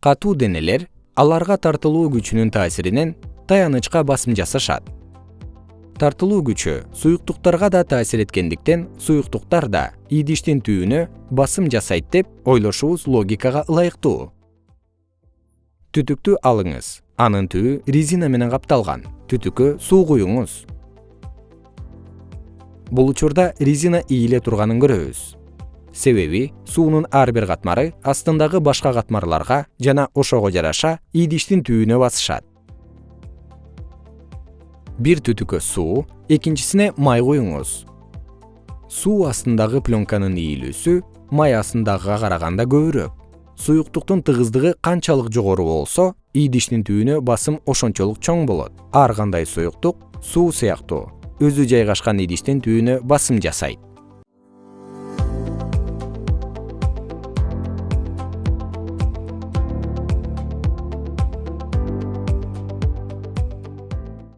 катуу денелер аларга тартылуу күчүнүн таасиринен таянычка басым жасашат. Тартылуу күчү суюктуктарга да таасир эткендиктен суюктуктар да идиштин түбүнө басым жасайт деп ойлошубуз логикага ылайыктуу. Түтүктү алыңыз анын түбү резина менен капталган түтүккө суу куюңуз. Бул учурда резина ийиле турганын көрөбүз себеби суунун ар бир катмары астындагы башка катмарларга жана ошого жараша идиштин түбүнө басышат. Бир түтүккө суу экинчисине май куюңуз суу астындагы пленканын ийилүүсү май астындагыга караганда көбүрөөк. Суюктуктун тыгыздыгы канчалык жогору болсо идиштин түбүнө басым ошончолук чоң болот. Ар кандай суюктук суу сыяктуу. Өзү жайгашкан идиштин түбүнө басым жасайт